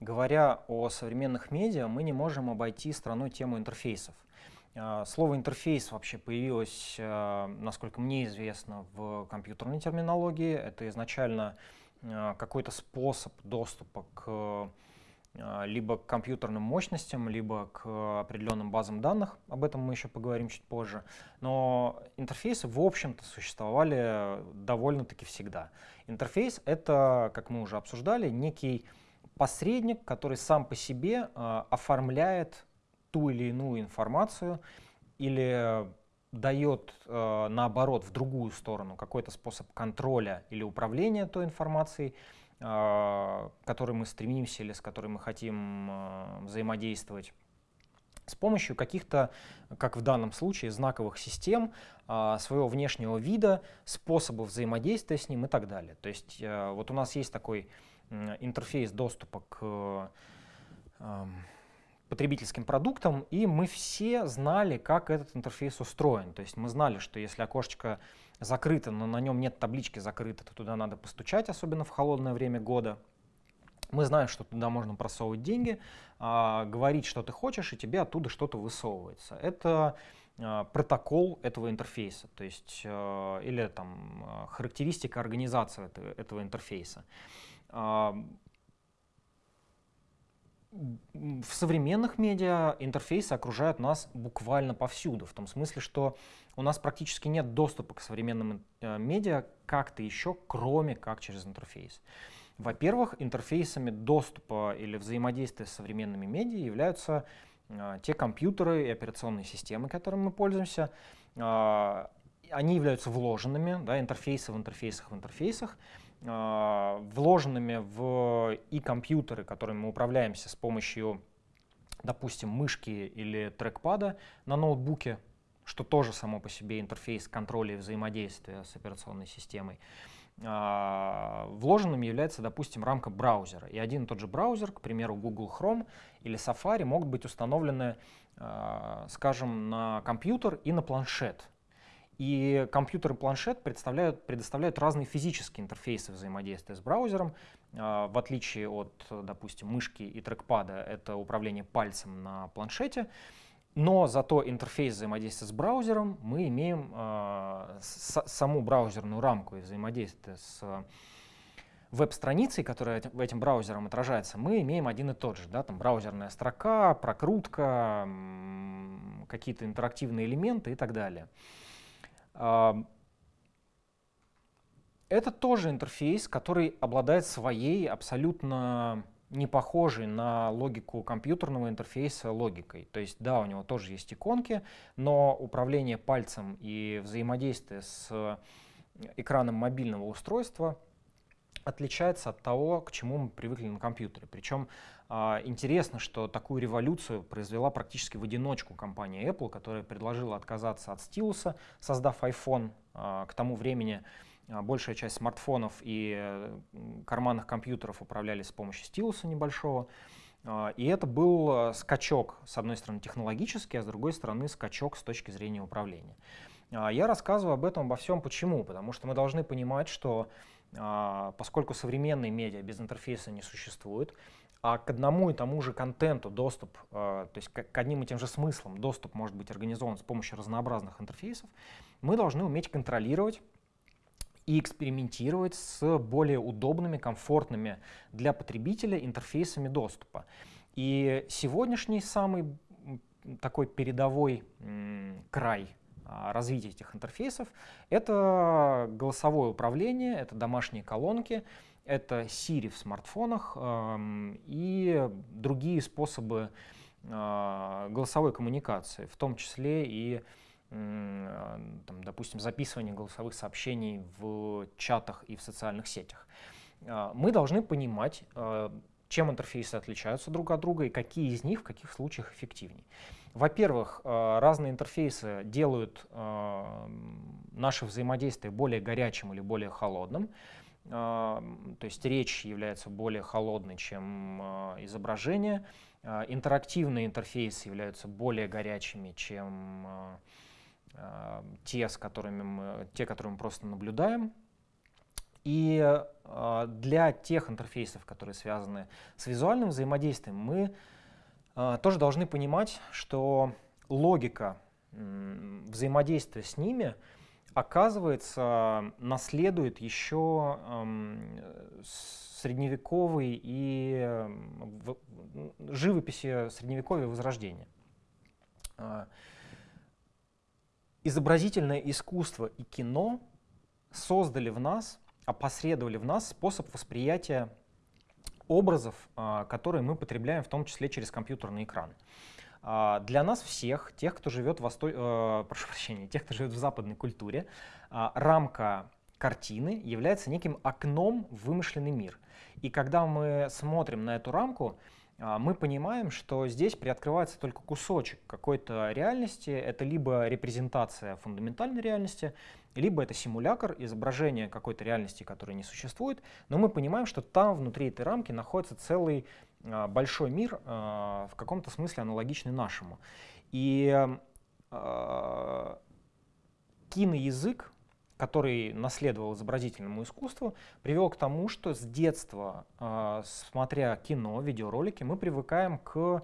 говоря о современных медиа, мы не можем обойти страной тему интерфейсов. А, слово интерфейс вообще появилось, а, насколько мне известно, в компьютерной терминологии. Это изначально а, какой-то способ доступа к либо к компьютерным мощностям, либо к определенным базам данных. Об этом мы еще поговорим чуть позже. Но интерфейсы, в общем-то, существовали довольно-таки всегда. Интерфейс — это, как мы уже обсуждали, некий посредник, который сам по себе э, оформляет ту или иную информацию или дает, э, наоборот, в другую сторону какой-то способ контроля или управления той информацией, э, к которой мы стремимся или с которой мы хотим взаимодействовать с помощью каких-то, как в данном случае, знаковых систем, э, своего внешнего вида, способов взаимодействия с ним и так далее. То есть э, вот у нас есть такой интерфейс доступа к потребительским продуктам, и мы все знали, как этот интерфейс устроен. То есть мы знали, что если окошечко закрыто, но на нем нет таблички закрыто, то туда надо постучать, особенно в холодное время года. Мы знаем, что туда можно просовывать деньги, а, говорить, что ты хочешь, и тебе оттуда что-то высовывается. Это а, протокол этого интерфейса, то есть а, или там характеристика организации этого, этого интерфейса в современных медиа интерфейсы окружают нас буквально повсюду, в том смысле, что у нас практически нет доступа к современным э, медиа как-то еще, кроме как через интерфейс. Во-первых, интерфейсами доступа или взаимодействия с современными медиа являются э, те компьютеры и операционные системы, которыми мы пользуемся. Э, они являются вложенными, да, интерфейсы в интерфейсах в интерфейсах. А, вложенными в и компьютеры, которыми мы управляемся с помощью, допустим, мышки или трекпада на ноутбуке, что тоже само по себе интерфейс контроля и взаимодействия с операционной системой. А, вложенными является, допустим, рамка браузера. И один и тот же браузер, к примеру, Google Chrome или Safari, могут быть установлены, а, скажем, на компьютер и на планшет. И компьютер и планшет предоставляют, предоставляют разные физические интерфейсы взаимодействия с браузером. А, в отличие от, допустим, мышки и трекпада, это управление пальцем на планшете. Но зато интерфейс взаимодействия с браузером мы имеем э, саму браузерную рамку и взаимодействие с веб-страницей, которая этим, этим браузером отражается, мы имеем один и тот же. Да, там браузерная строка, прокрутка, какие-то интерактивные элементы и так далее. Это тоже интерфейс, который обладает своей абсолютно не похожей на логику компьютерного интерфейса логикой. То есть да, у него тоже есть иконки, но управление пальцем и взаимодействие с экраном мобильного устройства отличается от того, к чему мы привыкли на компьютере. Причем а, интересно, что такую революцию произвела практически в одиночку компания Apple, которая предложила отказаться от стилуса, создав iPhone. А, к тому времени большая часть смартфонов и э, карманных компьютеров управлялись с помощью стилуса небольшого. И это был скачок, с одной стороны, технологический, а с другой стороны, скачок с точки зрения управления. Я рассказываю об этом обо всем почему? Потому что мы должны понимать, что поскольку современные медиа без интерфейса не существует, а к одному и тому же контенту доступ, э, то есть к одним и тем же смыслам доступ может быть организован с помощью разнообразных интерфейсов, мы должны уметь контролировать и экспериментировать с более удобными, комфортными для потребителя интерфейсами доступа. И сегодняшний самый такой передовой край а, развития этих интерфейсов — это голосовое управление, это домашние колонки, это Siri в смартфонах э, и другие способы э, голосовой коммуникации, в том числе и, там, допустим, записывание голосовых сообщений в чатах и в социальных сетях. Э, мы должны понимать, э, чем интерфейсы отличаются друг от друга и какие из них в каких случаях эффективнее. Во-первых, разные интерфейсы делают наше взаимодействие более горячим или более холодным. А, то есть речь является более холодной, чем а, изображение. А, интерактивные интерфейсы являются более горячими, чем те, с которыми мы, те, которые мы просто наблюдаем. И э, для тех интерфейсов, которые связаны с визуальным взаимодействием, мы э, тоже должны понимать, что логика э, взаимодействия с ними оказывается наследует еще э, средневековой и э, живописи средневековья Возрождения. Изобразительное искусство и кино создали в нас, опосредовали в нас способ восприятия образов, а, которые мы потребляем, в том числе через компьютерный экран. А, для нас всех, тех, кто живет в, Восто... э, прошу прощения, тех, кто живет в западной культуре, а, рамка картины является неким окном в вымышленный мир. И когда мы смотрим на эту рамку, мы понимаем, что здесь приоткрывается только кусочек какой-то реальности. Это либо репрезентация фундаментальной реальности, либо это симулятор, изображение какой-то реальности, которая не существует. Но мы понимаем, что там внутри этой рамки находится целый а, большой мир, а, в каком-то смысле аналогичный нашему. И киноязык, который наследовал изобразительному искусству, привел к тому, что с детства, э, смотря кино, видеоролики, мы привыкаем к,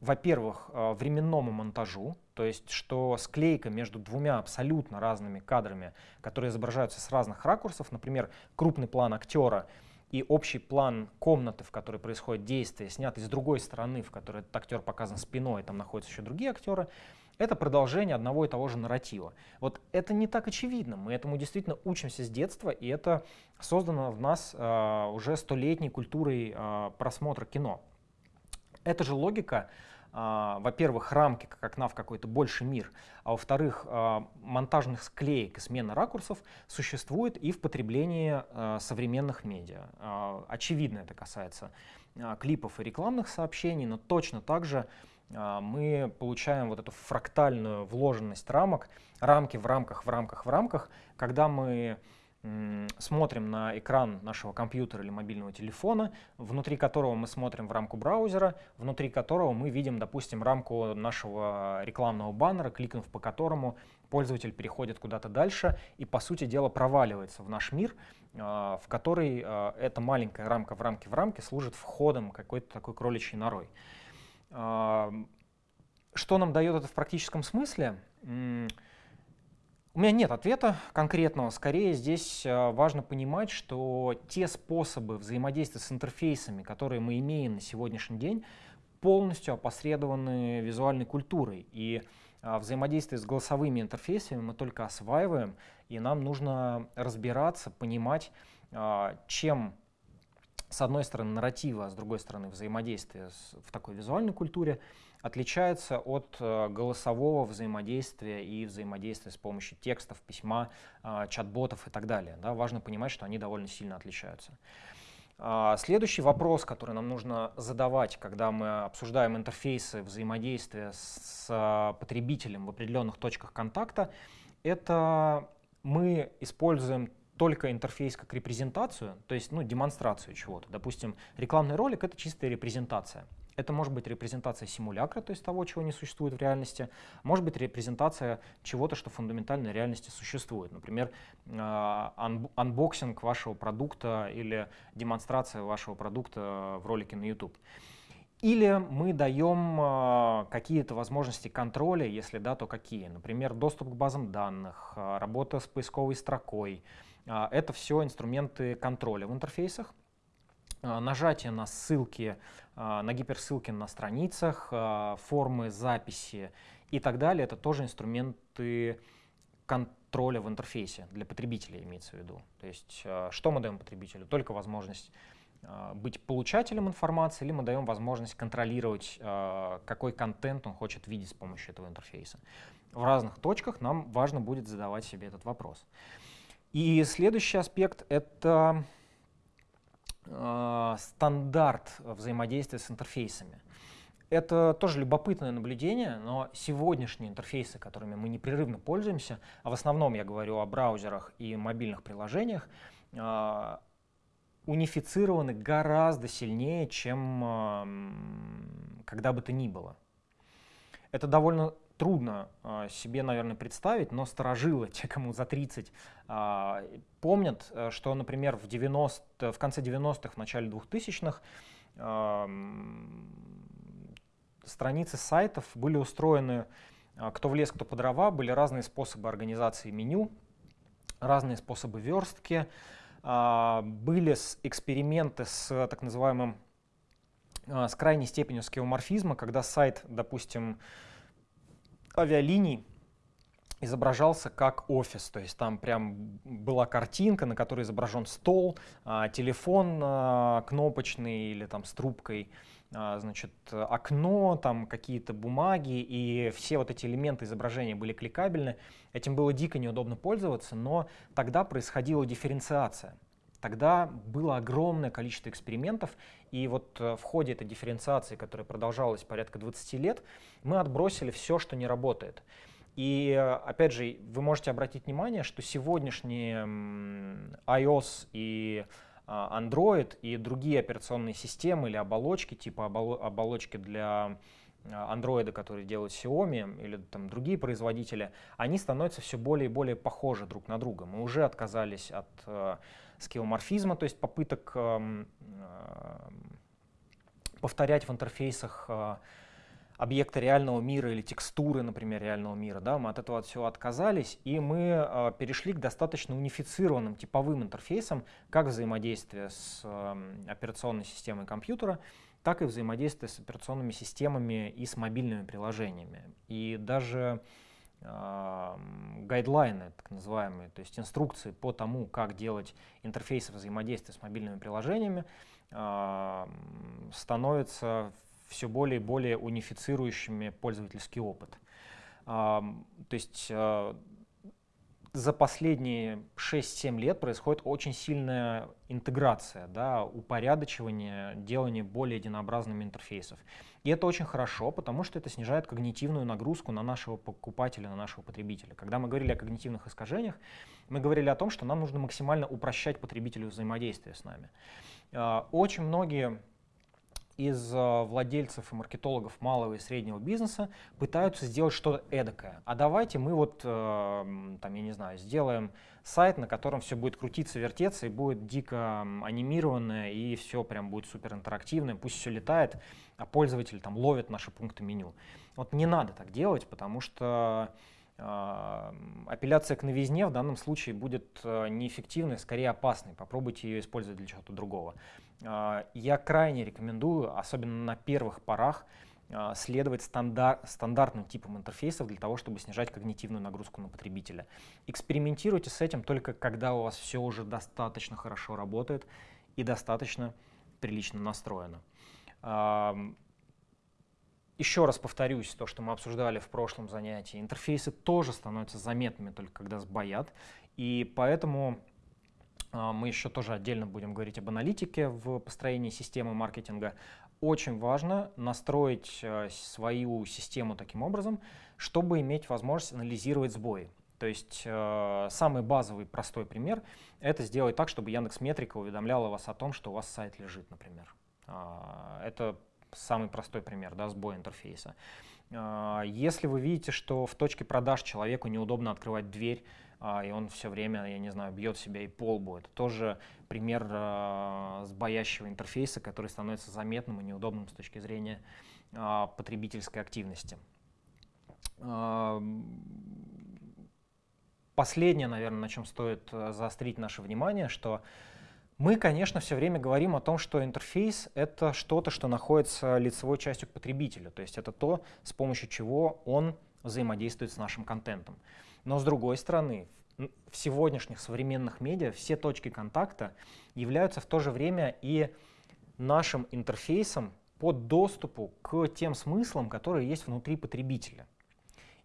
во-первых, э, временному монтажу, то есть что склейка между двумя абсолютно разными кадрами, которые изображаются с разных ракурсов, например, крупный план актера и общий план комнаты, в которой происходит действие, снятый с другой стороны, в которой этот актер показан спиной, там находятся еще другие актеры, это продолжение одного и того же нарратива. Вот это не так очевидно. Мы этому действительно учимся с детства, и это создано в нас э, уже столетней культурой э, просмотра кино. Эта же логика, э, во-первых, рамки как окна в какой-то больший мир, а во-вторых, э, монтажных склеек и смены ракурсов существует и в потреблении э, современных медиа. Э, очевидно это касается э, клипов и рекламных сообщений, но точно так же а, мы получаем вот эту фрактальную вложенность рамок, рамки в рамках, в рамках, в рамках, когда мы смотрим на экран нашего компьютера или мобильного телефона, внутри которого мы смотрим в рамку браузера, внутри которого мы видим, допустим, рамку нашего рекламного баннера, кликнув по которому пользователь переходит куда-то дальше и, по сути дела, проваливается в наш мир, а, в который а, эта маленькая рамка в рамке в рамке служит входом какой-то такой кроличьей норой. Что нам дает это в практическом смысле? У меня нет ответа конкретного. Скорее здесь а, важно понимать, что те способы взаимодействия с интерфейсами, которые мы имеем на сегодняшний день, полностью опосредованы визуальной культурой. И а, взаимодействие с голосовыми интерфейсами мы только осваиваем, и нам нужно разбираться, понимать, а, чем с одной стороны нарратива, а с другой стороны взаимодействие в такой визуальной культуре отличается от э, голосового взаимодействия и взаимодействия с помощью текстов, письма, э, чат-ботов и так далее. Да, важно понимать, что они довольно сильно отличаются. А, следующий вопрос, который нам нужно задавать, когда мы обсуждаем интерфейсы взаимодействия с э, потребителем в определенных точках контакта, это мы используем только интерфейс как репрезентацию, то есть ну, демонстрацию чего-то. Допустим, рекламный ролик — это чистая репрезентация. Это может быть репрезентация симулякра, то есть того, чего не существует в реальности. Может быть репрезентация чего-то, что в фундаментальной реальности существует. Например, а, unboxing вашего продукта или демонстрация вашего продукта в ролике на YouTube. Или мы даем а, какие-то возможности контроля, если да, то какие. Например, доступ к базам данных, а, работа с поисковой строкой, это все инструменты контроля в интерфейсах. А, нажатие на ссылки, а, на гиперссылки на страницах, формы записи и так далее, это тоже инструменты контроля в интерфейсе для потребителя имеется в виду. То есть что мы даем потребителю? Только возможность быть получателем информации, или мы даем возможность контролировать, какой контент он хочет видеть с помощью этого интерфейса. В разных точках нам важно будет задавать себе этот вопрос. И следующий аспект — это э, стандарт взаимодействия с интерфейсами. Это тоже любопытное наблюдение, но сегодняшние интерфейсы, которыми мы непрерывно пользуемся, а в основном я говорю о браузерах и мобильных приложениях, э, унифицированы гораздо сильнее, чем э, когда бы то ни было. Это довольно трудно э, себе, наверное, представить, но сторожило те, кому за 30, э, помнят, э, что, например, в, 90, в конце 90-х, в начале 2000-х страницы сайтов были устроены кто в лес, кто по дрова, были разные способы организации меню, разные способы верстки, были эксперименты с так называемым с крайней степенью скеоморфизма, когда сайт, допустим, авиалиний изображался как офис, то есть там прям была картинка, на которой изображен стол, а, телефон а, кнопочный или там с трубкой, а, значит, окно, там какие-то бумаги, и все вот эти элементы изображения были кликабельны. Этим было дико неудобно пользоваться, но тогда происходила дифференциация. Тогда было огромное количество экспериментов, и вот э, в ходе этой дифференциации, которая продолжалась порядка 20 лет, мы отбросили все, что не работает. И э, опять же, вы можете обратить внимание, что сегодняшние iOS и а, Android и другие операционные системы или оболочки, типа оболочки для а, Android, которые делают Xiaomi или там другие производители, они становятся все более и более похожи друг на друга. Мы уже отказались от э, скеоморфизма, то есть попыток эм, э, повторять в интерфейсах э, объекты реального мира или текстуры, например, реального мира. Да, мы от этого от всего отказались, и мы э, перешли к достаточно унифицированным типовым интерфейсам, как взаимодействие с э, операционной системой компьютера, так и взаимодействие с операционными системами и с мобильными приложениями. И даже гайдлайны, так называемые, то есть инструкции по тому, как делать интерфейсы взаимодействия с мобильными приложениями, становятся все более и более унифицирующими пользовательский опыт. То есть а, за последние 6-7 лет происходит очень сильная интеграция, да, упорядочивание, делание более единообразными интерфейсов. И это очень хорошо, потому что это снижает когнитивную нагрузку на нашего покупателя, на нашего потребителя. Когда мы говорили о когнитивных искажениях, мы говорили о том, что нам нужно максимально упрощать потребителю взаимодействие с нами. А, очень многие из э, владельцев и маркетологов малого и среднего бизнеса пытаются сделать что-то эдакое. А давайте мы вот, э, там, я не знаю, сделаем сайт, на котором все будет крутиться, вертеться, и будет дико анимированное, и все прям будет супер интерактивное, пусть все летает, а пользователь там ловит наши пункты меню. Вот не надо так делать, потому что апелляция к новизне в данном случае будет неэффективной, скорее опасной. Попробуйте ее использовать для чего-то другого. А, я крайне рекомендую, особенно на первых порах, а, следовать стандар стандартным типам интерфейсов для того, чтобы снижать когнитивную нагрузку на потребителя. Экспериментируйте с этим только когда у вас все уже достаточно хорошо работает и достаточно прилично настроено. Еще раз повторюсь, то, что мы обсуждали в прошлом занятии, интерфейсы тоже становятся заметными только когда сбоят, и поэтому а, мы еще тоже отдельно будем говорить об аналитике в построении системы маркетинга. Очень важно настроить э, свою систему таким образом, чтобы иметь возможность анализировать сбои. То есть э, самый базовый простой пример — это сделать так, чтобы Яндекс Метрика уведомляла вас о том, что у вас сайт лежит, например. Э, это самый простой пример, да, сбой интерфейса. Э, если вы видите, что в точке продаж человеку неудобно открывать дверь, а, и он все время, я не знаю, бьет себя и пол будет. Тоже пример э, сбоящего интерфейса, который становится заметным и неудобным с точки зрения э, потребительской активности. Э, последнее, наверное, на чем стоит заострить наше внимание, что мы, конечно, все время говорим о том, что интерфейс — это что-то, что находится лицевой частью к потребителю, то есть это то, с помощью чего он взаимодействует с нашим контентом. Но с другой стороны, в сегодняшних современных медиа все точки контакта являются в то же время и нашим интерфейсом по доступу к тем смыслам, которые есть внутри потребителя.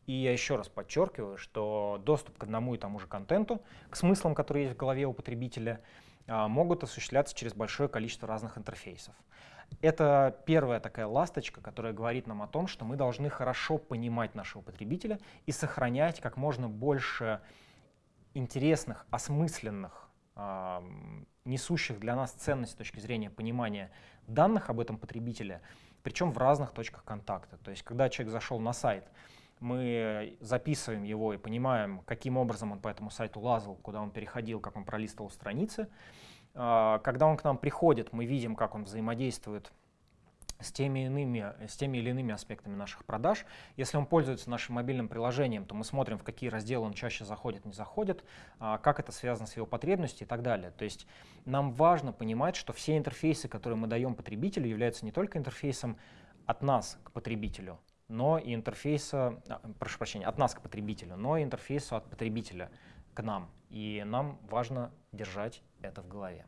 И я еще раз подчеркиваю, что доступ к одному и тому же контенту, к смыслам, которые есть в голове у потребителя, могут осуществляться через большое количество разных интерфейсов. Это первая такая ласточка, которая говорит нам о том, что мы должны хорошо понимать нашего потребителя и сохранять как можно больше интересных, осмысленных, э, несущих для нас ценность с точки зрения понимания данных об этом потребителе, причем в разных точках контакта. То есть, когда человек зашел на сайт, мы записываем его и понимаем, каким образом он по этому сайту лазал, куда он переходил, как он пролистывал страницы. А, когда он к нам приходит, мы видим, как он взаимодействует с теми, иными, с теми или иными аспектами наших продаж. Если он пользуется нашим мобильным приложением, то мы смотрим, в какие разделы он чаще заходит, не заходит, а, как это связано с его потребностью и так далее. То есть нам важно понимать, что все интерфейсы, которые мы даем потребителю, являются не только интерфейсом от нас к потребителю, но и интерфейса, а, прошу прощения, от нас к потребителю, но и интерфейсу от потребителя к нам. И нам важно держать это в голове.